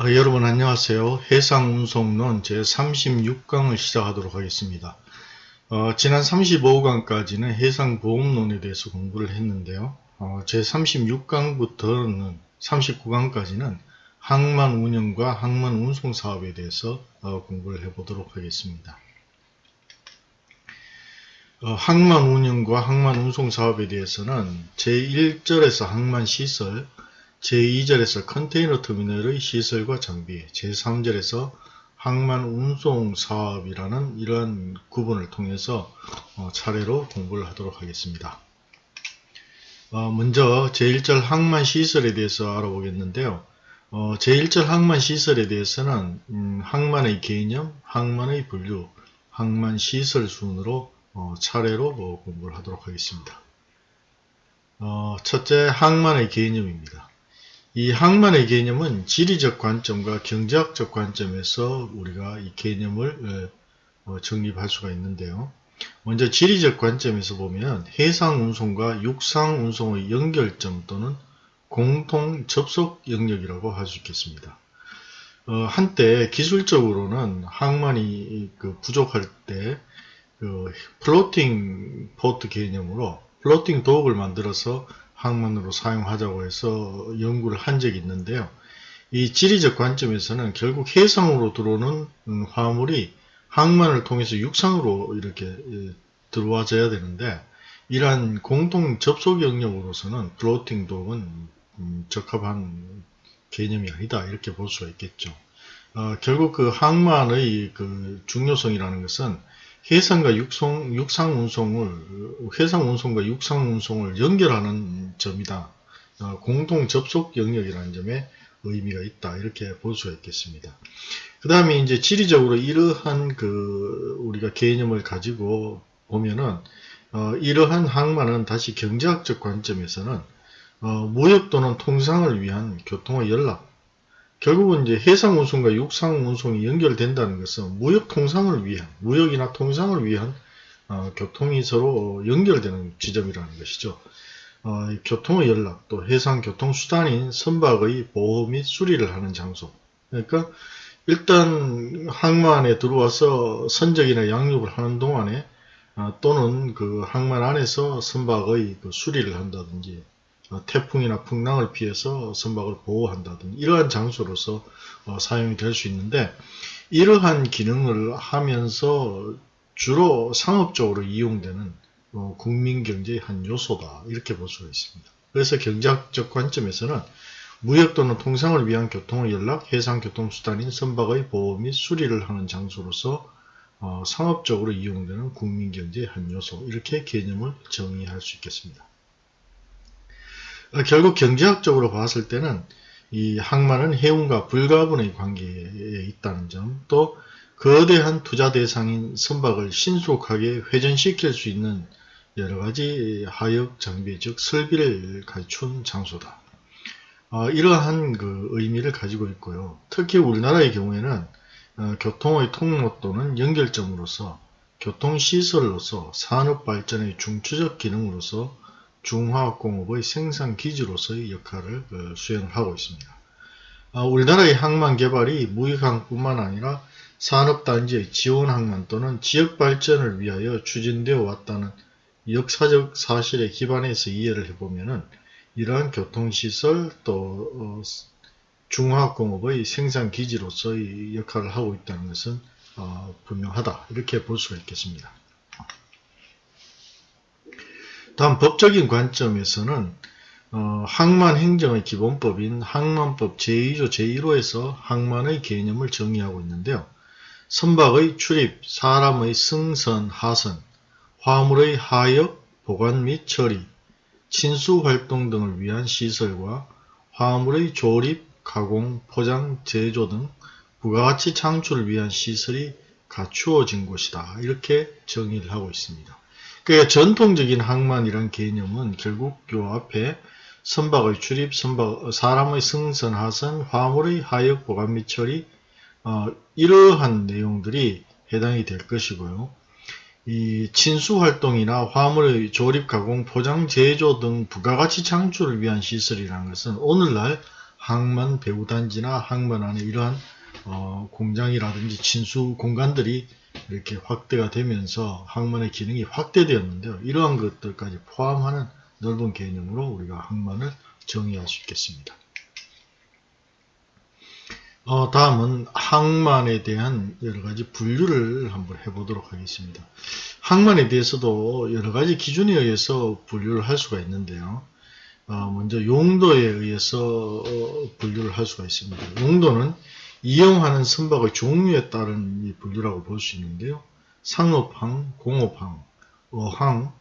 아, 여러분 안녕하세요. 해상운송론 제36강을 시작하도록 하겠습니다. 어, 지난 35강까지는 해상보험론에 대해서 공부를 했는데요. 어, 제36강부터는 39강까지는 항만 운영과 항만 운송 사업에 대해서 어, 공부를 해보도록 하겠습니다. 어, 항만 운영과 항만 운송 사업에 대해서는 제1절에서 항만 시설, 제2절에서 컨테이너 터미널의 시설과 장비, 제3절에서 항만 운송 사업이라는 이러한 구분을 통해서 어, 차례로 공부를 하도록 하겠습니다. 어, 먼저 제1절 항만 시설에 대해서 알아보겠는데요. 어, 제1절 항만 시설에 대해서는 음, 항만의 개념, 항만의 분류, 항만 시설 순으로 어, 차례로 뭐 공부를 하도록 하겠습니다. 어, 첫째, 항만의 개념입니다. 이 항만의 개념은 지리적 관점과 경제학적 관점에서 우리가 이 개념을 어, 정립할 수가 있는데요. 먼저 지리적 관점에서 보면 해상운송과 육상운송의 연결점 또는 공통 접속 영역이라고 할 수 있겠습니다. 어, 한때 기술적으로는 항만이 그 부족할 때 그 floating port 개념으로 floating dock을 만들어서 항만으로 사용하자고 해서 연구를 한 적이 있는데요. 이 지리적 관점에서는 결국 해상으로 들어오는 음, 화물이 항만을 통해서 육상으로 이렇게 예, 들어와줘야 되는데 이러한 공통 접속 영역으로서는 floating dock은 음, 적합한 개념이 아니다 이렇게 볼 수가 있겠죠. 어, 결국 그 항만의 그 중요성이라는 것은 해상과 육성, 육상 운송을 해상 운송과 육상 운송을 연결하는 점이다. 어, 공동 접속 영역이라는 점에 의미가 있다. 이렇게 볼 수가 있겠습니다. 그 다음에 이제 지리적으로 이러한 그 우리가 개념을 가지고 보면은 어, 이러한 항만은 다시 경제학적 관점에서는 어, 무역 또는 통상을 위한 교통의 연락 결국은 이제 해상 운송과 육상 운송이 연결된다는 것은 무역 통상을 위한 무역이나 통상을 위한 어, 교통이 서로 연결되는 지점이라는 것이죠. 어, 교통의 연락 또 해상 교통 수단인 선박의 보호 및 수리를 하는 장소. 그러니까 일단 항만 안에 들어와서 선적이나 양육을 하는 동안에 어, 또는 그 항만 안에서 선박의 그 수리를 한다든지 어, 태풍이나 풍랑을 피해서 선박을 보호한다든지 이러한 장소로서 어, 사용이 될 수 있는데 이러한 기능을 하면서 주로 상업적으로 이용되는 어, 국민경제의 한 요소다 이렇게 볼 수가 있습니다. 그래서 경제학적 관점에서는 무역 또는 통상을 위한 교통의 연락, 해상교통수단인 선박의 보호 및 수리를 하는 장소로서 어, 상업적으로 이용되는 국민경제의 한 요소 이렇게 개념을 정의할 수 있겠습니다. 어, 결국 경제학적으로 봤을 때는 이 항만은 해운과 불가분의 관계에 있다는 점, 또 거대한 투자 대상인 선박을 신속하게 회전시킬 수 있는 여러 가지 하역 장비, 즉 설비를 갖춘 장소다. 어, 이러한 그 의미를 가지고 있고요. 특히 우리나라의 경우에는 어, 교통의 통로 또는 연결점으로서 교통시설로서 산업발전의 중추적 기능으로서 중화학공업의 생산 기지로서의 역할을 어, 수행을 하고 있습니다. 아, 우리나라의 항만 개발이 무역항뿐만 아니라 산업단지의 지원항만 또는 지역발전을 위하여 추진되어 왔다는 역사적 사실에 기반해서 이해를 해보면 이러한 교통시설 또 어, 중화학공업의 생산기지로서의 역할을 하고 있다는 것은 어, 분명하다 이렇게 볼 수가 있겠습니다. 다음 법적인 관점에서는 어, 항만 행정의 기본법인 항만법 제2조 제1호에서 항만의 개념을 정의하고 있는데요. 선박의 출입, 사람의 승선, 하선, 화물의 하역, 보관 및 처리, 친수 활동 등을 위한 시설과 화물의 조립, 가공, 포장, 제조 등 부가가치 창출을 위한 시설이 갖추어진 곳이다. 이렇게 정의를 하고 있습니다. 그러니까 전통적인 항만이란 개념은 결국 요 앞에 선박의 출입, 선박, 사람의 승선, 하선, 화물의 하역, 보관 및 처리 어, 이러한 내용들이 해당이 될 것이고요. 이 친수 활동이나 화물의 조립, 가공, 포장, 제조 등 부가가치 창출을 위한 시설이라는 것은 오늘날 항만 배후단지나 항만 안에 이러한 어, 공장이라든지 친수 공간들이 이렇게 확대가 되면서 항만의 기능이 확대되었는데요. 이러한 것들까지 포함하는 넓은 개념으로 우리가 항만을 정의할 수 있겠습니다. 어, 다음은 항만에 대한 여러가지 분류를 한번 해보도록 하겠습니다. 항만에 대해서도 여러가지 기준에 의해서 분류를 할 수가 있는데요. 어, 먼저 용도에 의해서 어, 분류를 할 수가 있습니다. 용도는 이용하는 선박의 종류에 따른 이 분류라고 볼 수 있는데요. 상업항, 공업항, 어항,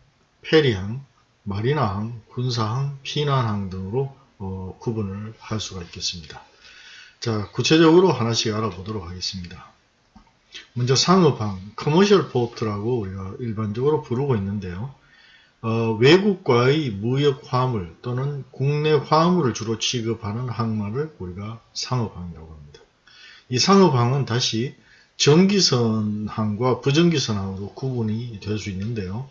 페리항, 마리나항, 군사항, 피난항 등으로 어, 구분을 할 수가 있겠습니다. 자, 구체적으로 하나씩 알아보도록 하겠습니다. 먼저 상업항, commercial port라고 우리가 일반적으로 부르고 있는데요. 어, 외국과의 무역 화물 또는 국내 화물을 주로 취급하는 항만을 우리가 상업항이라고 합니다. 이 상업항은 다시 전기선항과 부전기선항으로 구분이 될 수 있는데요.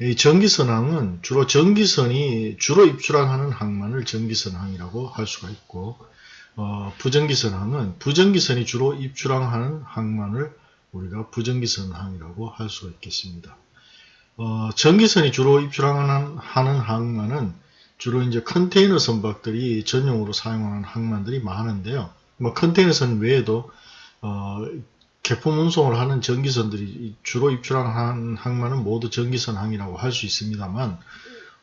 이 전기선항은 주로 전기선이 주로 입출항하는 항만을 전기선항이라고 할 수가 있고 어, 부전기선항은 부전기선이 주로 입출항하는 항만을 우리가 부전기선항이라고 할 수가 있겠습니다. 어, 전기선이 주로 입출항하는 하는 항만은 주로 이제 컨테이너 선박들이 전용으로 사용하는 항만들이 많은데요. 뭐 컨테이너선 외에도 어, 개품 운송을 하는 전기선들이 주로 입출하는 항만은 모두 전기선 항이라고 할 수 있습니다만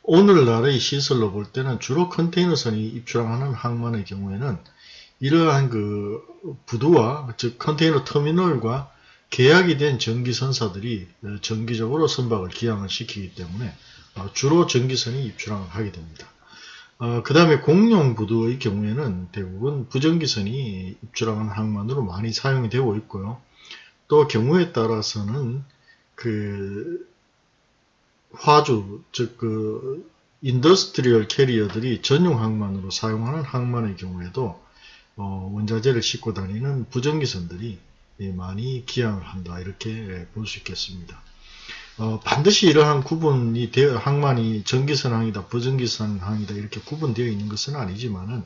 오늘날의 시설로 볼 때는 주로 컨테이너선이 입출하는 항만의 경우에는 이러한 그 부두와 즉 컨테이너 터미널과 계약이 된 전기선사들이 정기적으로 선박을 기항을 시키기 때문에 어, 주로 전기선이 입출항을 하게 됩니다. 어, 그 다음에 공용 부두의 경우에는 대부분 부정기선이 입출하는 항만으로 많이 사용이 되고 있고요. 또 경우에 따라서는 그 화주 즉 그 industrial carrier들이 전용 항만으로 사용하는 항만의 경우에도 어, 원자재를 싣고 다니는 부정기선들이 많이 기항을 한다 이렇게 볼 수 있겠습니다. 어, 반드시 이러한 구분이 되어 항만이 정기선항이다, 부정기선항이다 이렇게 구분되어 있는 것은 아니지만은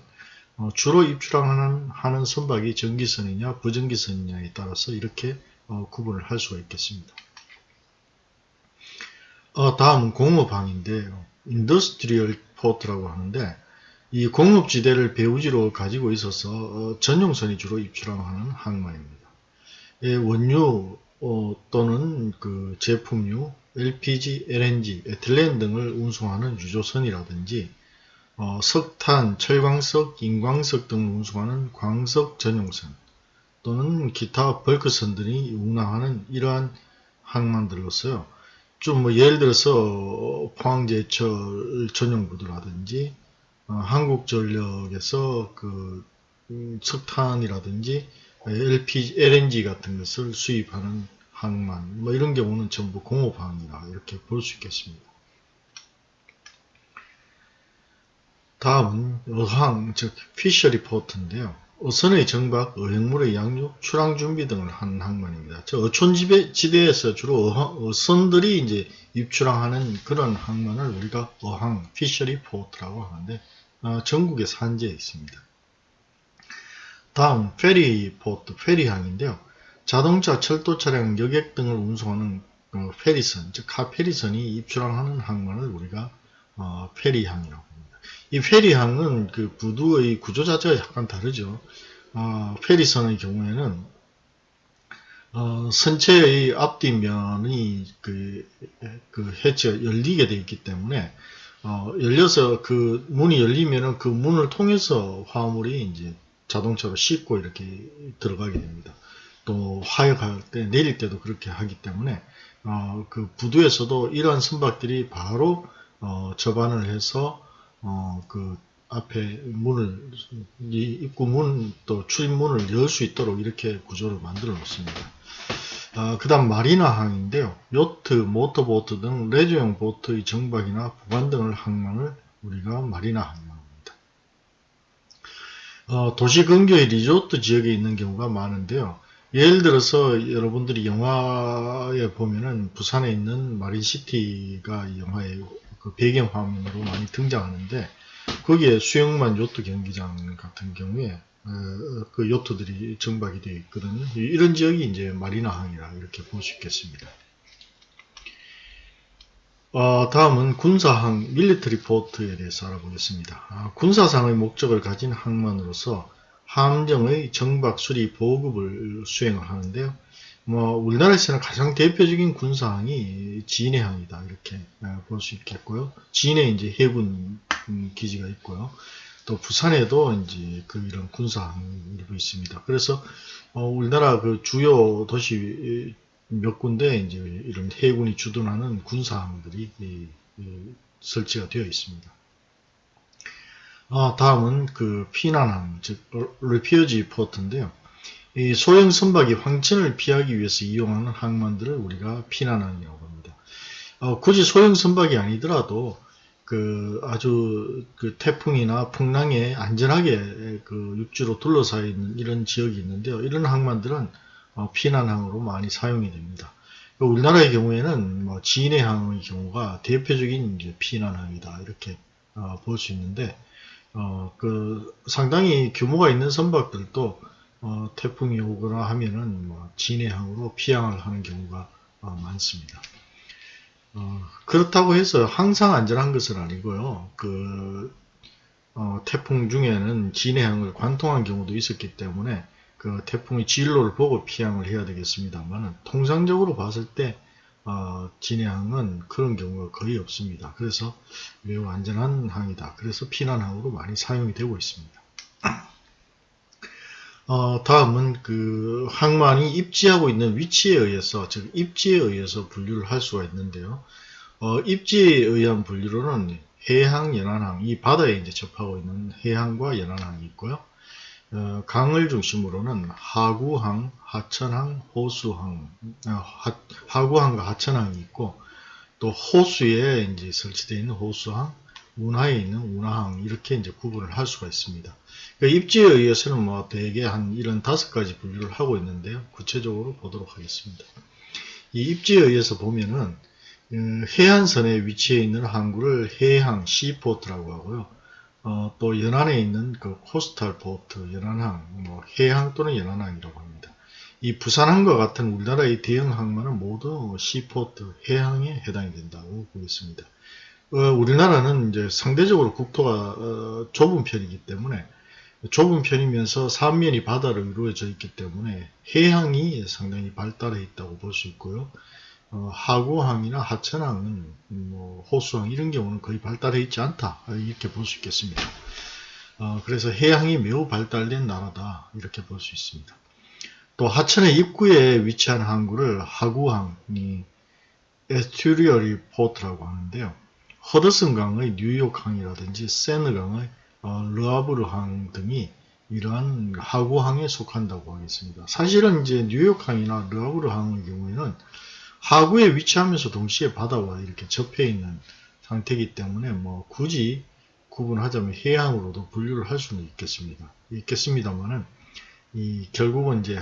어, 주로 입출항하는 하는 선박이 정기선이냐 부정기선이냐에 따라서 이렇게 어, 구분을 할 수가 있겠습니다. 어, 다음은 공업항인데요. industrial port라고 하는데 이 공업지대를 배후지로 가지고 있어서 어, 전용선이 주로 입출항하는 항만입니다. 예, 원유 어, 또는 그 제품류, LPG, LNG, 에틸렌 등을 운송하는 유조선이라든지 어, 석탄, 철광석, 인광석 등을 운송하는 광석 전용선 또는 기타 벌크선 들이 운항하는 이러한 항만들로서요. 좀 뭐 예를 들어서 포항제철 전용부두라든지 어, 한국전력에서 그 음, 석탄이라든지 LPG, LNG 같은 것을 수입하는 항만 뭐 이런 경우는 전부 공업항이라 이렇게 볼 수 있겠습니다. 다음은 어항 즉 fishery port인데요. 어선의 정박, 어획물의 양육, 출항 준비 등을 하는 항만입니다. 저 어촌지대에서 주로 어항, 어선들이 이제 입출항하는 그런 항만을 우리가 어항, fishery port라고 하는데 어, 전국에 산재해 있습니다. 다음 ferry port, 페리항인데요. 자동차, 철도 차량, 여객 등을 운송하는 어, 페리선, 즉 카페리선이 입출항하는 항만을 우리가 어, 페리항이라고 합니다. 이 페리항은 그 부두의 구조 자체가 약간 다르죠. 어, 페리선의 경우에는 어, 선체의 앞뒤면이 그, 그 해치가 열리게 되어 있기 때문에 어, 열려서 그 문이 열리면은 그 문을 통해서 화물이 이제 자동차로 싣고 이렇게 들어가게 됩니다. 또 화역할 때 내릴 때도 그렇게 하기 때문에 어, 그 부두에서도 이러한 선박들이 바로 어, 접안을 해서 어, 그 앞에 문을 이 입구 문 또 출입문을 열 수 있도록 이렇게 구조를 만들어 놓습니다. 어, 그 다음 마리나 항인데요. 요트, 모터보트 등 레저용 보트의 정박이나 보관 등을 항만을 우리가 마리나항이라고 합니다. 어, 도시 근교의 리조트 지역에 있는 경우가 많은데요. 예를 들어서 여러분들이 영화에 보면은 부산에 있는 마린시티가 이 영화의 그 배경 화면으로 많이 등장하는데 거기에 수영만 요트 경기장 같은 경우에 어, 그 요트들이 정박이 되어 있거든요. 이런 지역이 이제 마리나항이라 이렇게 볼 수 있겠습니다. 어, 다음은 군사항 밀리터리 포트에 대해서 알아보겠습니다. 아, 군사상의 목적을 가진 항만으로서 함정의 정박 수리 보급을 수행을 하는데요. 뭐 우리나라에서는 가장 대표적인 군사항이 진해항이다 이렇게 어, 볼수 있겠고요. 진해 이제 해군 음, 기지가 있고요. 또 부산에도 이제 그 이런 군사항이 일부 있습니다. 그래서 어, 우리나라 그 주요 도시 몇 군데 이제 이런 해군이 주둔하는 군사항들이 설치가 되어 있습니다. 아, 다음은 그 피난항, 즉 레피어지 포트인데요. 이 소형 선박이 황천을 피하기 위해서 이용하는 항만들을 우리가 피난항이라고 합니다. 어, 굳이 소형 선박이 아니더라도 그 아주 그 태풍이나 풍랑에 안전하게 그 육지로 둘러싸여 있는 이런 지역이 있는데요. 이런 항만들은 어, 피난항으로 많이 사용이 됩니다. 우리나라의 경우에는 뭐 진해항의 경우가 대표적인 피난항이다 이렇게 어, 볼수 있는데 어, 그 상당히 규모가 있는 선박들도 어, 태풍이 오거나 하면은 뭐 진해항으로 피항을 하는 경우가 어, 많습니다. 어, 그렇다고 해서 항상 안전한 것은 아니고요. 그 어, 태풍 중에는 진해항을 관통한 경우도 있었기 때문에 그 태풍의 진로를 보고 피항을 해야 되겠습니다만 통상적으로 봤을 때 어, 진해항은 그런 경우가 거의 없습니다. 그래서 매우 안전한 항이다. 그래서 피난항으로 많이 사용이 되고 있습니다. 어, 다음은 그 항만이 입지하고 있는 위치에 의해서 즉 입지에 의해서 분류를 할 수가 있는데요. 어, 입지에 의한 분류로는 해항, 연안항, 이 바다에 이제 접하고 있는 해항과 연안항이 있고요. 어, 강을 중심으로는 하구항, 하천항, 호수항, 어, 하, 하구항과 하천항이 있고 또 호수에 이제 설치되어 있는 호수항, 운하에 있는 운하항 이렇게 이제 구분을 할 수가 있습니다. 그러니까 입지에 의해서는 뭐 대개 한 이런 다섯 가지 분류를 하고 있는데요. 구체적으로 보도록 하겠습니다. 이 입지에 의해서 보면은 음, 해안선에 위치해 있는 항구를 해항 시포트라고 하고요. 어, 또 연안에 있는 그 코스탈 포트, 연안항, 뭐 해항 또는 연안항이라고 합니다. 이 부산항과 같은 우리나라의 대형 항만은 모두 시포트, 해항에 해당이 된다고 보겠습니다. 어, 우리나라는 이제 상대적으로 국토가 어, 좁은 편이기 때문에 좁은 편이면서 삼면이 바다로 이루어져 있기 때문에 해항이 상당히 발달해 있다고 볼 수 있고요. 어, 하구항이나 하천항은 뭐 호수항 이런 경우는 거의 발달해 있지 않다 이렇게 볼 수 있겠습니다. 어, 그래서 해양이 매우 발달된 나라다 이렇게 볼 수 있습니다. 또 하천의 입구에 위치한 항구를 하구항이 에스튜리어리 포트라고 하는데요. 허드슨강의 뉴욕항이라든지 세느강의 어, 르아브르항 등이 이러한 하구항에 속한다고 하겠습니다. 사실은 이제 뉴욕항이나 르아브르항의 경우에는 하구에 위치하면서 동시에 바다와 이렇게 접해 있는 상태이기 때문에 뭐 굳이 구분하자면 해양으로도 분류를 할 수는 있겠습니다. 있겠습니다만은 이 결국은 이제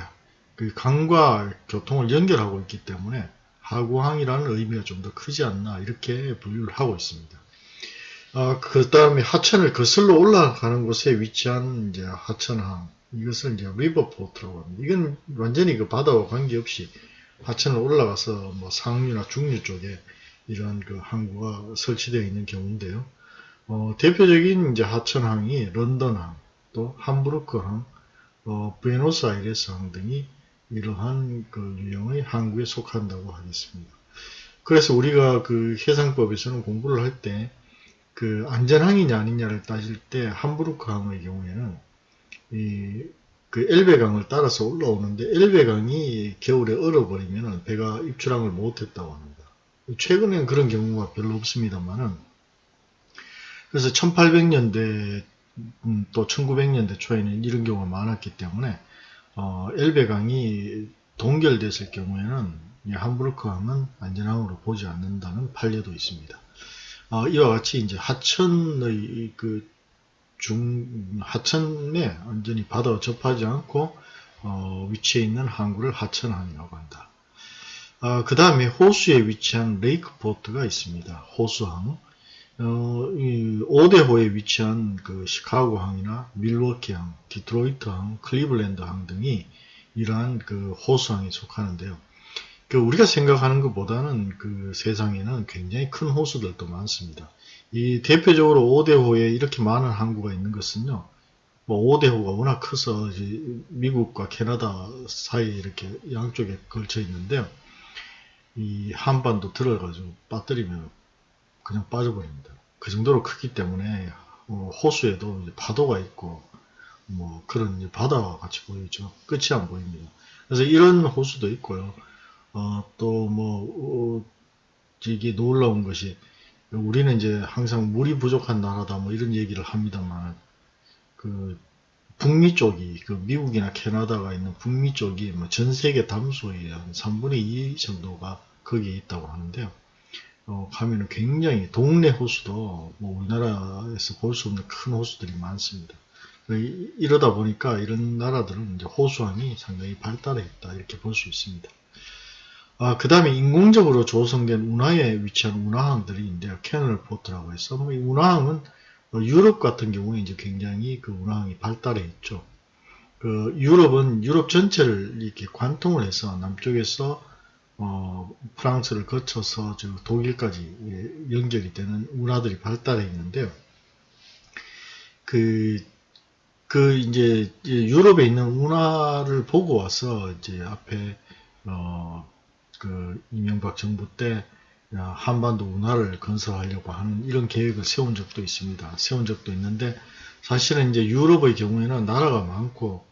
그 강과 교통을 연결하고 있기 때문에 하구항이라는 의미가 좀 더 크지 않나 이렇게 분류를 하고 있습니다. 아, 그 다음에 하천을 거슬러 올라가는 곳에 위치한 이제 하천항 이것을 이제 리버포트라고 합니다. 이건 완전히 그 바다와 관계없이 하천을 올라가서 뭐 상류나 중류 쪽에 이런 그 항구가 설치되어 있는 경우인데요. 어, 대표적인 이제 하천항이 런던항, 또 함부르크항, 어, 부에노스아이레스항 등이 이러한 그 유형의 항구에 속한다고 하겠습니다. 그래서 우리가 그 해상법에서는 공부를 할 때 그 안전항이냐 아니냐를 따질 때 함부르크항의 경우에는 이 그 엘베강을 따라서 올라오는데 엘베강이 겨울에 얼어버리면 배가 입출항을 못했다고 합니다. 최근엔 그런 경우가 별로 없습니다만은 그래서 1800년대 음, 또 1900년대 초에는 이런 경우가 많았기 때문에 어, 엘베강이 동결됐을 경우에는 함부르크항은 안전항으로 보지 않는다는 판례도 있습니다. 어, 이와 같이 이제 하천의 그 중 하천에 완전히 바다와 접하지 않고 어, 위치해 있는 항구를 하천항이라고 한다. 어, 그 다음에 호수에 위치한 레이크포트가 있습니다. 호수항. 어, 이 오대호에 위치한 그 시카고항이나 밀워키항, 디트로이트항, 클리블랜드항 등이 이러한 그 호수항에 속하는데요. 그 우리가 생각하는 것보다는 그 세상에는 굉장히 큰 호수들도 많습니다. 이 대표적으로 5대호에 이렇게 많은 항구가 있는 것은요. 뭐 5대호가 워낙 커서 미국과 캐나다 사이에 이렇게 양쪽에 걸쳐 있는데요. 이 한반도 들어가지고 빠뜨리면 그냥 빠져버립니다. 그 정도로 크기 때문에 어, 호수에도 파도가 있고 뭐 그런 바다와 같이 보이죠. 끝이 안 보입니다. 그래서 이런 호수도 있고요. 어, 또뭐 어, 이게 놀라운 것이 우리는 이제 항상 물이 부족한 나라다 뭐 이런 얘기를 합니다만 그 북미 쪽이 그 미국이나 캐나다가 있는 북미 쪽이 뭐 전 세계 담수의 한 3분의 2 정도가 거기에 있다고 하는데요. 어, 가면은 굉장히 동네 호수도 뭐 우리나라에서 볼 수 없는 큰 호수들이 많습니다. 이러다 보니까 이런 나라들은 이제 호수항이 상당히 발달해 있다 이렇게 볼 수 있습니다. 아, 그 다음에 인공적으로 조성된 운하에 위치한 운하항들이 있는데요. canal port라고 해서 뭐이 운하항은 뭐 유럽 같은 경우에 이제 굉장히 그 운하항이 발달해 있죠. 그 유럽은 유럽 전체를 이렇게 관통을 해서 남쪽에서 어, 프랑스를 거쳐서 저 독일까지 연결이 되는 운하들이 발달해 있는데요. 그, 그 이제 유럽에 있는 운하를 보고 와서 이제 앞에 어, 그 이명박 정부 때 한반도 운하를 건설하려고 하는 이런 계획을 세운 적도 있습니다. 세운 적도 있는데 사실은 이제 유럽의 경우에는 나라가 많고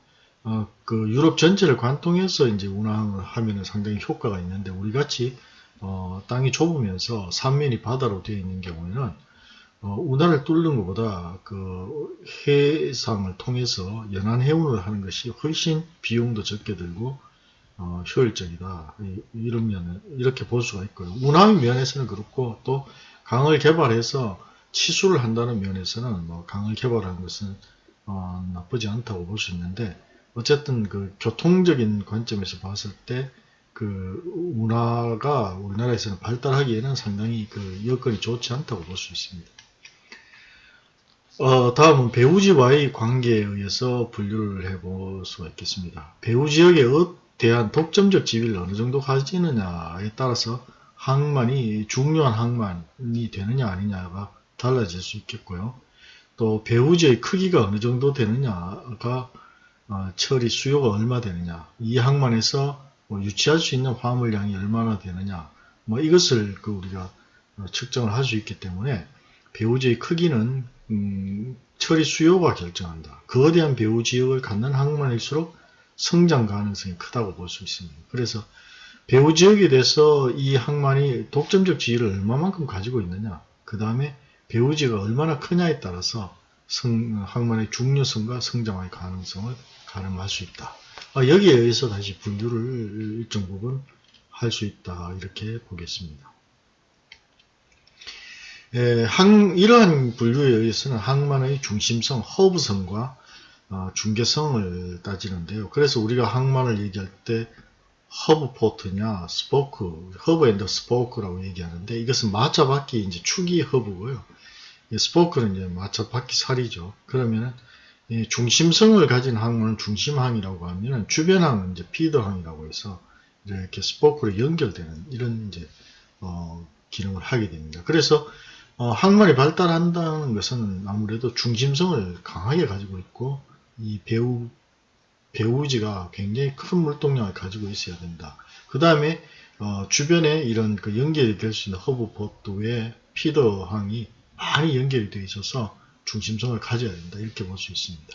어, 그 유럽 전체를 관통해서 이제 운항을 하면 상당히 효과가 있는데 우리 같이 어, 땅이 좁으면서 삼면이 바다로 되어 있는 경우에는 어, 운하를 뚫는 것보다 그 해상을 통해서 연안 해운을 하는 것이 훨씬 비용도 적게 들고 어, 효율적이다 이 런 면 이렇게 볼 수가 있고요. 운항 면에서는 그렇고 또 강을 개발해서 치수를 한다는 면에서는 뭐 강을 개발하는 것은 어, 나쁘지 않다고 볼 수 있는데 어쨌든 그 교통적인 관점에서 봤을 때 그 운하가 우리나라에서는 발달하기에는 상당히 그 여건이 좋지 않다고 볼 수 있습니다. 어, 다음은 배후지와의 관계에 의해서 분류를 해볼 수가 있겠습니다. 배후 지역에 대한 독점적 지위를 어느 정도 가지느냐에 따라서 항만이 중요한 항만이 되느냐 아니냐가 달라질 수 있겠고요. 또 배후지의 크기가 어느 정도 되느냐가 어, 처리 수요가 얼마 되느냐 이 항만에서 뭐 유치할 수 있는 화물량이 얼마나 되느냐 뭐 이것을 그 우리가 어, 측정을 할 수 있기 때문에 배후지의 크기는 음, 처리 수요가 결정한다. 거대한 배후 지역을 갖는 항만일수록 성장 가능성이 크다고 볼 수 있습니다. 그래서 배후 지역에 대해서 이 항만이 독점적 지위를 얼마만큼 가지고 있느냐 그 다음에 배후 지역가 얼마나 크냐에 따라서 성, 항만의 중요성과 성장의 가능성을 가늠할 수 있다. 아, 여기에 의해서 다시 분류를 일정 부분 할 수 있다. 이렇게 보겠습니다. 에, 항, 이러한 분류에 의해서는 항만의 중심성, 허브성과 어, 중계성을 따지는데요. 그래서 우리가 항만을 얘기할 때 hub port냐, spoke, hub and spoke라고 얘기하는데 이것은 마차 바퀴 이제 축이 hub고요. spoke는 이제 마차 바퀴 살이죠. 그러면은 중심성을 가진 항만은 중심항이라고 하면 주변항은 이제 feeder항이라고 해서 이렇게 spoke로 연결되는 이런 이제 어, 기능을 하게 됩니다. 그래서 어, 항만이 발달한다는 것은 아무래도 중심성을 강하게 가지고 있고 이 배후 배후지가 굉장히 큰 물동량을 가지고 있어야 된다. 그 다음에 어, 주변에 이런 그 연결이 될 수 있는 hub port의 feeder항이 많이 연결이 되어 있어서 중심성을 가져야 된다. 이렇게 볼 수 있습니다.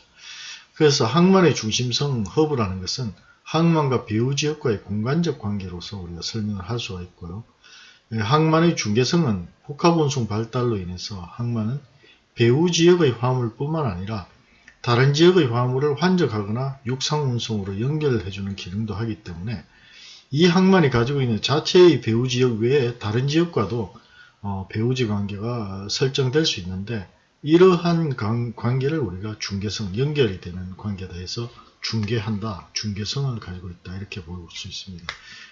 그래서 항만의 중심성 hub라는 것은 항만과 배후 지역과의 공간적 관계로서 우리가 설명을 할 수가 있고요. 예, 항만의 중계성은 복합운송 발달로 인해서 항만은 배후 지역의 화물뿐만 아니라 다른 지역의 화물을 환적하거나 육상운송으로 연결해주는 기능도 하기 때문에 이 항만이 가지고 있는 자체의 배후 지역 외에 다른 지역과도 어, 배후지 관계가 설정될 수 있는데 이러한 관계를 우리가 중개성, 연결이 되는 관계다 해서 중개한다, 중개성을 가지고 있다 이렇게 볼 수 있습니다.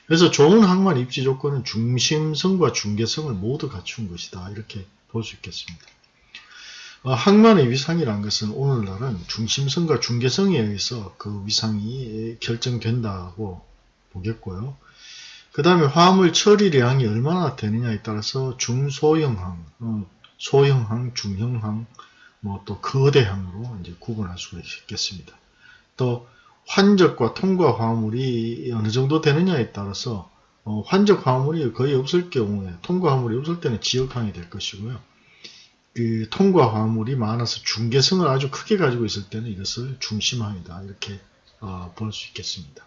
그래서 좋은 항만 입지 조건은 중심성과 중개성을 모두 갖춘 것이다 이렇게 볼 수 있겠습니다. 어, 항만의 위상이란 것은 오늘날은 중심성과 중계성에 의해서 그 위상이 결정된다고 보겠고요. 그 다음에 화물 처리량이 얼마나 되느냐에 따라서 중소형항, 어, 소형항, 중형항, 뭐 또 거대항으로 이제 구분할 수가 있겠습니다. 또 환적과 통과 화물이 어느 정도 되느냐에 따라서 어, 환적 화물이 거의 없을 경우에 통과 화물이 없을 때는 지역항이 될 것이고요. 그 통과 화물이 많아서 중계성을 아주 크게 가지고 있을 때는 이것을 중심항이다 이렇게 어, 볼 수 있겠습니다.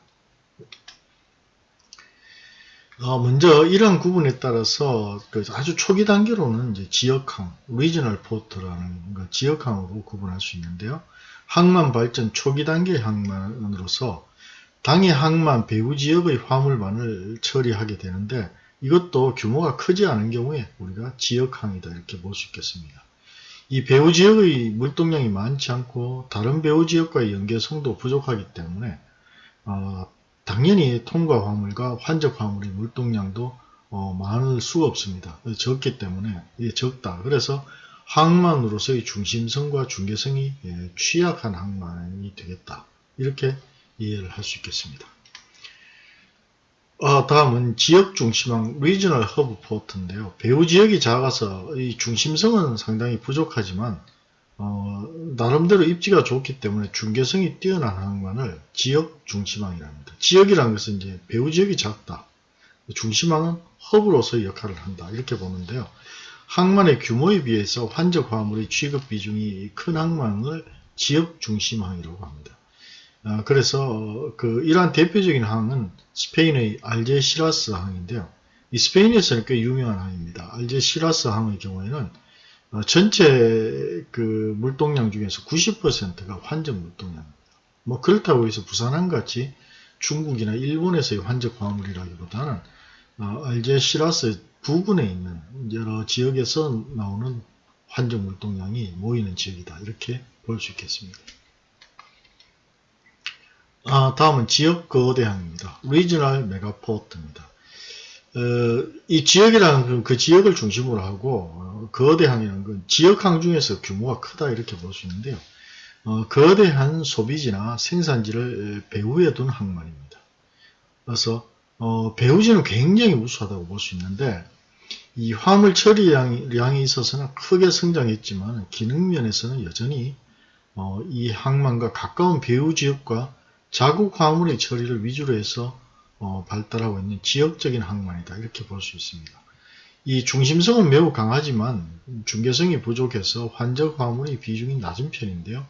어, 먼저 이러한 구분에 따라서 그 아주 초기 단계로는 이제 지역항, regional port라는 그 지역항으로 구분할 수 있는데요. 항만 발전 초기 단계 항만으로서 당해 항만 배후 지역의 화물만을 처리하게 되는데 이것도 규모가 크지 않은 경우에 우리가 지역항이다 이렇게 볼 수 있겠습니다. 이 배후 지역의 물동량이 많지 않고 다른 배후 지역과의 연계성도 부족하기 때문에 어, 당연히 통과 화물과 환적 화물의 물동량도 어, 많을 수가 없습니다. 적기 때문에 이게 적다. 그래서 항만으로서의 중심성과 중계성이 예, 취약한 항만이 되겠다. 이렇게 이해를 할 수 있겠습니다. 어, 다음은 지역 중심항 regional hub port인데요. 배후 지역이 작아서 이 중심성은 상당히 부족하지만 어, 나름대로 입지가 좋기 때문에 중계성이 뛰어난 항만을 지역 중심항이랍니다. 지역이라는 것은 이제 배후 지역이 작다. 중심항은 hub로서의 역할을 한다. 이렇게 보는데요. 항만의 규모에 비해서 환적 화물의 취급 비중이 큰 항만을 지역 중심항이라고 합니다. 아, 그래서 그 이러한 대표적인 항은 스페인의 알제시라스 항인데요. 이 스페인에서는 꽤 유명한 항입니다. 알제시라스 항의 경우에는 어, 전체 그 물동량 중에서 90%가 환적 물동량입니다. 뭐 그렇다고 해서 부산항 같이 중국이나 일본에서의 환적 화물이라기보다는 어, 알제시라스 부근에 있는 여러 지역에서 나오는 환적 물동량이 모이는 지역이다. 이렇게 볼 수 있겠습니다. 아, 다음은 지역 거대항입니다. Regional Megaport입니다. 어, 이 지역이라는 건 그 지역을 중심으로 하고 어, 거대항이라는 건 지역항 중에서 규모가 크다 이렇게 볼 수 있는데요. 어, 거대한 소비지나 생산지를 배후에 둔 항만입니다. 그래서 어, 배후지는 굉장히 우수하다고 볼 수 있는데 이 화물 처리량이 있어서는 크게 성장했지만 기능면에서는 여전히 어, 이 항만과 가까운 배후 지역과 자국 화물의 처리를 위주로 해서 어, 발달하고 있는 지역적인 항만이다 이렇게 볼 수 있습니다. 이 중심성은 매우 강하지만 중계성이 부족해서 환적 화물의 비중이 낮은 편인데요.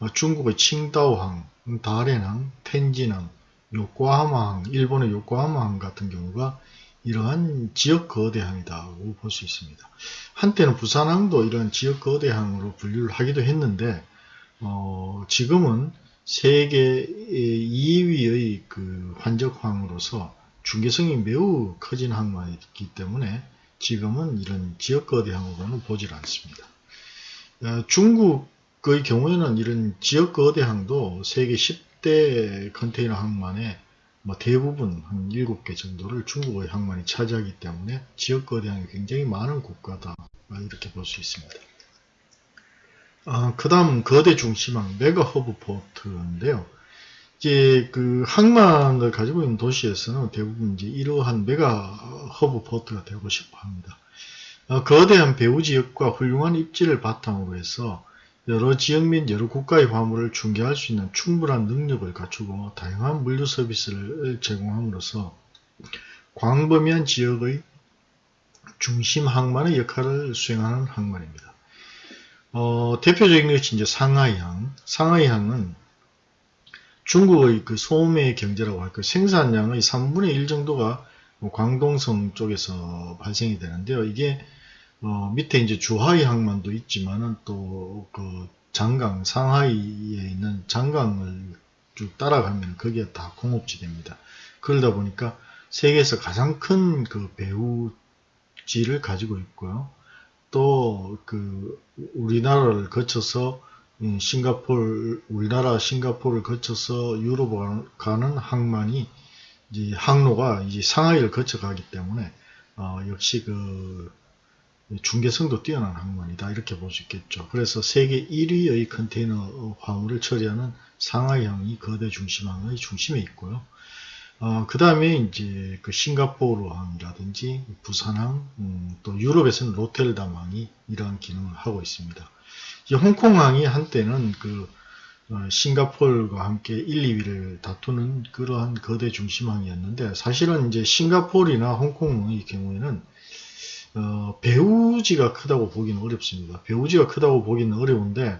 어, 중국의 칭다오항, 다롄항, 텐진항, 요코하마항, 일본의 요코하마항 같은 경우가 이러한 지역 거대항이다고 볼 수 있습니다. 한때는 부산항도 이러한 지역 거대항으로 분류를 하기도 했는데 어, 지금은 세계 2위의 그 환적항으로서 중계성이 매우 커진 항만이기 때문에 지금은 이런 지역 거대 항으로는 보질 않습니다. 어, 중국의 경우에는 이런 지역 거대 항도 세계 10대 컨테이너 항만의 뭐 대부분 한 7개 정도를 중국의 항만이 차지하기 때문에 지역 거대 항이 굉장히 많은 국가다 이렇게 볼 수 있습니다. 아, 그 다음 거대 중심항 mega hub port인데요. 이제 그 항만을 가지고 있는 도시에서는 대부분 이제 이러한 mega hub port가 되고 싶어 합니다. 어, 거대한 배후 지역과 훌륭한 입지를 바탕으로 해서 여러 지역 및 여러 국가의 화물을 중계할 수 있는 충분한 능력을 갖추고 다양한 물류 서비스를 제공함으로써 광범위한 지역의 중심 항만의 역할을 수행하는 항만입니다. 어, 대표적인 것이 이제 상하이항. 상하이항은 중국의 그 소매 경제라고 할까 생산량의 3분의 1 정도가 뭐 광동성 쪽에서 발생이 되는데요. 이게 어, 밑에 이제 주하이 항만도 있지만은 또 그 장강 상하이에 있는 장강을 쭉 따라가면 그게 다 공업지대입니다. 그러다 보니까 세계에서 가장 큰 그 배후지를 가지고 있고요. 또 그 우리나라를 거쳐서 음, 싱가폴 우리나라 싱가포르를 거쳐서 유럽 가는 항만이 이제 항로가 이제 상하이를 거쳐 가기 때문에 어, 역시 그 중개성도 뛰어난 항만이다 이렇게 볼 수 있겠죠. 그래서 세계 1위의 컨테이너 화물을 처리하는 상하이항이 거대 중심항의 중심에 있고요. 어, 그 다음에 이제 그 싱가포르항이라든지 부산항, 음, 또 유럽에서는 로텔담항이 이러한 기능을 하고 있습니다. 이 홍콩항이 한때는 그 어, 싱가폴과 함께 1, 2위를 다투는 그러한 거대 중심항이었는데 사실은 이제 싱가폴이나 홍콩의 경우에는 어, 배우지가 크다고 보기는 어렵습니다. 배우지가 크다고 보기는 어려운데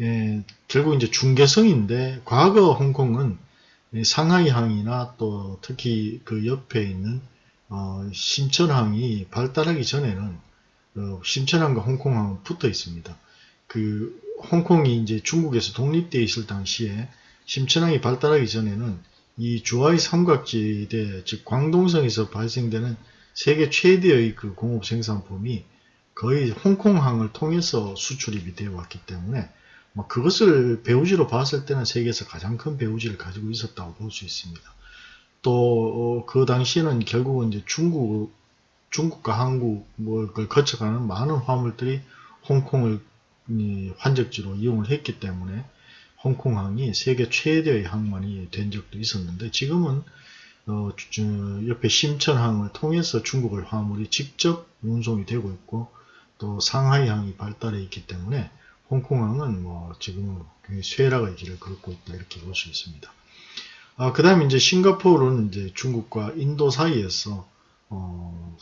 예, 결국 이제 중개성인데 과거 홍콩은 상하이항이나 또 특히 그 옆에 있는 어, 심천항이 발달하기 전에는 어, 심천항과 홍콩항은 붙어 있습니다. 그 홍콩이 이제 중국에서 독립되어 있을 당시에 심천항이 발달하기 전에는 이 주하의 삼각지대 즉 광동성에서 발생되는 세계 최대의 그 공업 생산품이 거의 홍콩항을 통해서 수출입이 되어 왔기 때문에 뭐 그것을 배우지로 봤을 때는 세계에서 가장 큰 배우지를 가지고 있었다고 볼 수 있습니다. 또 그 당시에는 결국은 이제 중국 중국과 한국을 거쳐가는 많은 화물들이 홍콩을 환적지로 이용을 했기 때문에 홍콩항이 세계 최대의 항만이 된 적도 있었는데 지금은 어, 옆에 심천항을 통해서 중국을 화물이 직접 운송이 되고 있고 또 상하이항이 발달해 있기 때문에 홍콩항은 뭐 지금 굉장히 쇠락의 길을 걷고 있다 이렇게 볼 수 있습니다. 아, 그 다음에 이제 싱가포르는 이제 중국과 인도 사이에서 어,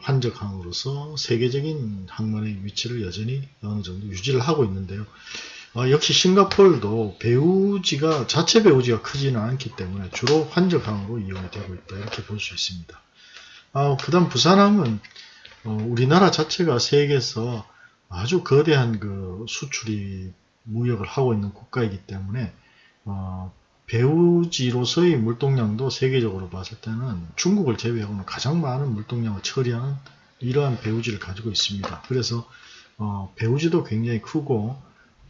환적항으로서 세계적인 항만의 위치를 여전히 어느 정도 유지를 하고 있는데요. 어, 역시 싱가폴도 배우지가 자체 배우지가 크지는 않기 때문에 주로 환적항으로 이용이 되고 있다 이렇게 볼 수 있습니다. 어, 그 다음 부산항은 어, 우리나라 자체가 세계에서 아주 거대한 그 수출이 무역을 하고 있는 국가이기 때문에 어, 배우지로서의 물동량도 세계적으로 봤을 때는 중국을 제외하고는 가장 많은 물동량을 처리하는 이러한 배우지를 가지고 있습니다. 그래서 어, 배우지도 굉장히 크고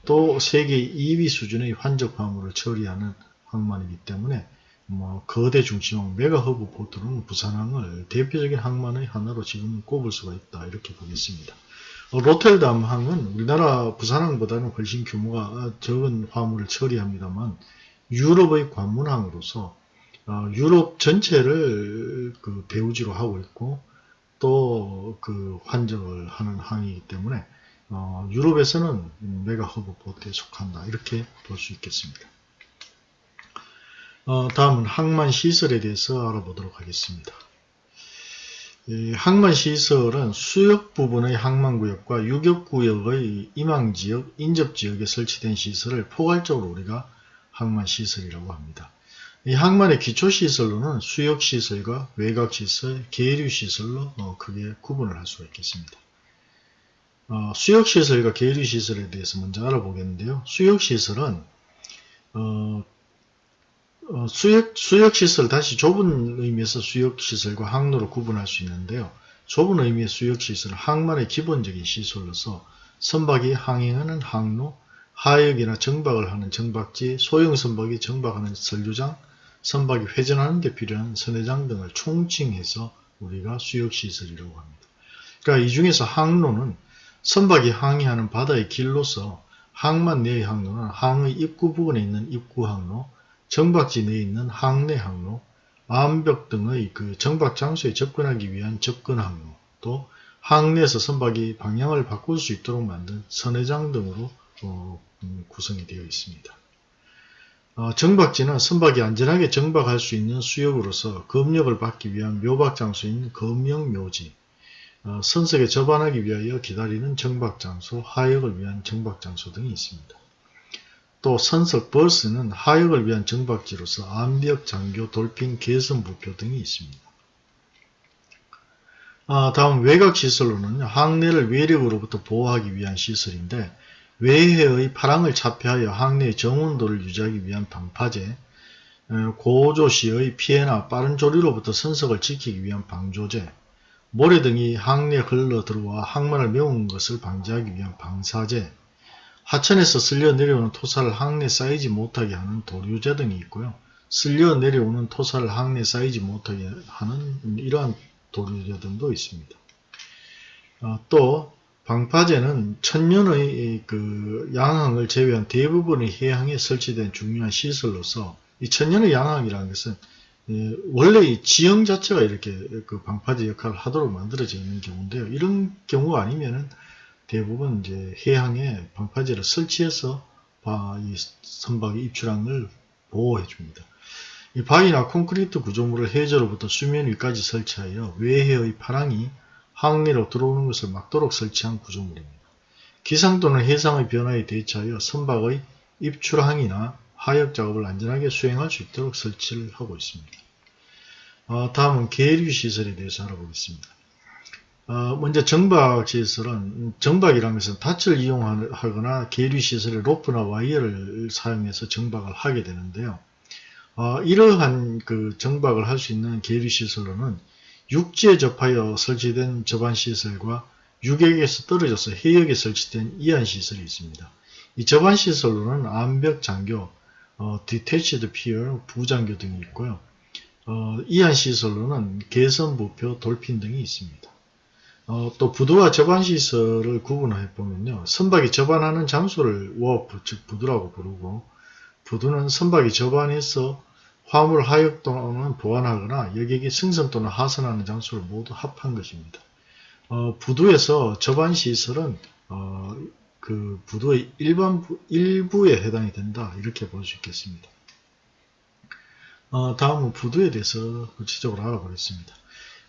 또 세계 2위 수준의 환적 화물을 처리하는 항만이기 때문에 뭐 거대 중심항 mega hub port는 부산항을 대표적인 항만의 하나로 지금 꼽을 수가 있다 이렇게 보겠습니다. 어, 로테르담 항은 우리나라 부산항보다는 훨씬 규모가 적은 화물을 처리합니다만 유럽의 관문항으로서 어, 유럽 전체를 그 배후지로 하고 있고 또 그 환적을 하는 항이기 때문에 어, 유럽에서는 mega hub port에 속한다 이렇게 볼 수 있겠습니다. 어, 다음은 항만 시설에 대해서 알아보도록 하겠습니다. 항만시설은 수역 부분의 항만구역과 육역구역의 임항지역, 인접지역에 설치된 시설을 포괄적으로 우리가 항만시설이라고 합니다. 이 항만의 기초시설로는 수역시설과 외곽시설, 계류시설로 어, 크게 구분을 할 수가 있겠습니다. 어, 수역시설과 계류시설에 대해서 먼저 알아보겠는데요. 수역시설은 어, 어, 수역, 수역시설, 다시 좁은 의미에서 수역시설과 항로로 구분할 수 있는데요. 좁은 의미의 수역시설은 항만의 기본적인 시설로서 선박이 항행하는 항로, 하역이나 정박을 하는 정박지, 소형 선박이 정박하는 선류장, 선박이 회전하는 데 필요한 선회장 등을 총칭해서 우리가 수역시설이라고 합니다. 그러니까 이 중에서 항로는 선박이 항해하는 바다의 길로서 항만 내의 항로는 항의 입구 부근에 있는 입구 항로, 정박지 내에 있는 항내 항로, 암벽 등의 그 정박 장소에 접근하기 위한 접근 항로, 또 항내에서 선박이 방향을 바꿀 수 있도록 만든 선회장 등으로 어, 음, 구성이 되어 있습니다. 어, 정박지는 선박이 안전하게 정박할 수 있는 수역으로서 검역을 받기 위한 묘박 장소인 검역 묘지, 어, 선석에 접안하기 위하여 기다리는 정박 장소, 하역을 위한 정박 장소 등이 있습니다. 또 선석 버스는 하역을 위한 정박지로서 암벽, 장교, 돌핀, 개선, 부표 등이 있습니다. 아, 다음 외곽시설로는 항내를 외력으로부터 보호하기 위한 시설인데 외해의 파랑을 차폐하여 항내의 정온도를 유지하기 위한 방파제, 어, 고조시의 피해나 빠른 조리로부터 선석을 지키기 위한 방조제, 모래 등이 항내에 흘러 들어와 항만을 메운 것을 방지하기 위한 방사제, 하천에서 쓸려 내려오는 토사를 항내 쌓이지 못하게 하는 도류제 등이 있고요. 쓸려 내려오는 토사를 항내 쌓이지 못하게 하는 이러한 도류제 등도 있습니다. 어, 또 방파제는 천년의 그 양항을 제외한 대부분의 해양에 설치된 중요한 시설로서 이 천년의 양항이라는 것은 예, 원래 이 지형 자체가 이렇게 그 방파제 역할을 하도록 만들어져 있는 경우인데요. 이런 경우 아니면은 대부분 이제 해양에 방파제를 설치해서 바, 이 선박의 입출항을 보호해 줍니다. 이 바위나 콘크리트 구조물을 해저로부터 수면 위까지 설치하여 외해의 파랑이 항리로 들어오는 것을 막도록 설치한 구조물입니다. 기상 또는 해상의 변화에 대처하여 선박의 입출항이나 하역 작업을 안전하게 수행할 수 있도록 설치를 하고 있습니다. 어, 다음은 계류 시설에 대해서 알아보겠습니다. 어, 먼저 정박 시설은 정박이라는 것은 닻을 이용하거나 계류 시설에 로프나 와이어를 사용해서 정박을 하게 되는데요. 어, 이러한 그 정박을 할 수 있는 계류 시설로는 육지에 접하여 설치된 접안 시설과 육역에서 떨어져서 해역에 설치된 이안 시설이 있습니다. 이 접안 시설로는 안벽 잔교, 어, detached pier, 부잔교 등이 있고요. 어, 이안 시설로는 계선, 부표, dolphin 등이 있습니다. 어, 또 부두와 접안 시설을 구분해 보면요. 선박이 접안하는 장소를 wharf, 즉 부두라고 부르고 부두는 선박이 접안해서 화물 하역 또는 보관하거나 여객이 승선 또는 하선하는 장소를 모두 합한 것입니다. 어, 부두에서 접안 시설은 어, 그 부두의 일반 일부에 해당이 된다 이렇게 볼 수 있겠습니다. 어, 다음은 부두에 대해서 구체적으로 알아보겠습니다.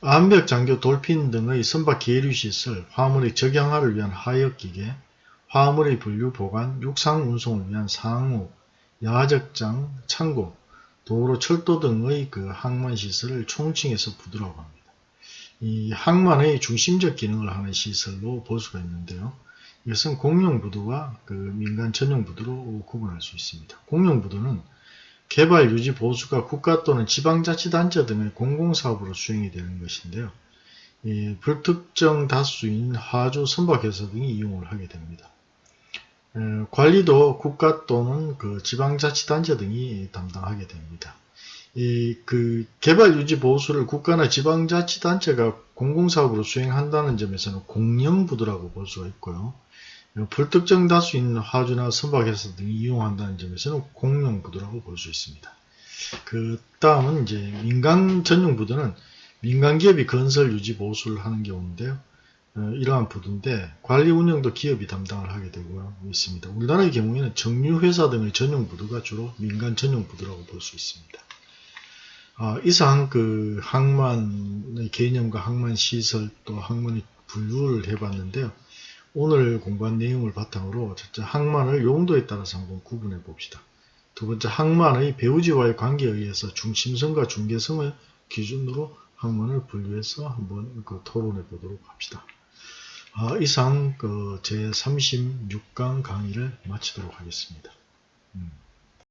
암벽 장교 돌핀 등의 선박 계류 시설, 화물의 적양화를 위한 하역 기계, 화물의 분류 보관, 육상 운송을 위한 상우, 야적장, 창고, 도로, 철도 등의 그 항만 시설을 총칭해서 부두라고 합니다. 이 항만의 중심적 기능을 하는 시설로 볼 수가 있는데요. 이것은 공용 부두와 그 민간 전용 부두로 구분할 수 있습니다. 공용 부두는 개발 유지 보수가 국가 또는 지방자치단체 등의 공공사업으로 수행이 되는 것인데요. 불특정 다수인 하주 선박회사 등이 이용을 하게 됩니다. 관리도 국가 또는 그 지방자치단체 등이 담당하게 됩니다. 이 그 개발 유지 보수를 국가나 지방자치단체가 공공사업으로 수행한다는 점에서는 공영부두라고 볼 수가 있고요. 불특정 다수인 화주나 선박회사 등이 이용한다는 점에서는 공용부두라고 볼 수 있습니다. 그 다음은 이제 민간 전용 부두는 민간 기업이 건설 유지 보수를 하는 경우인데요. 어, 이러한 부두인데 관리 운영도 기업이 담당을 하게 되고 있습니다. 우리나라의 경우에는 정유회사 등의 전용 부두가 주로 민간 전용 부두라고 볼 수 있습니다. 어, 이상 그 항만의 개념과 항만 시설 또 항만의 분류를 해봤는데요. 오늘 공부한 내용을 바탕으로 첫째 항만을 용도에 따라서 한번 구분해 봅시다. 두 번째 항만의 배우지와의 관계에 의해서 중심성과 중계성을 기준으로 항만을 분류해서 한번 그 토론해 보도록 합시다. 아, 이상 그 제36강 강의를 마치도록 하겠습니다. 음.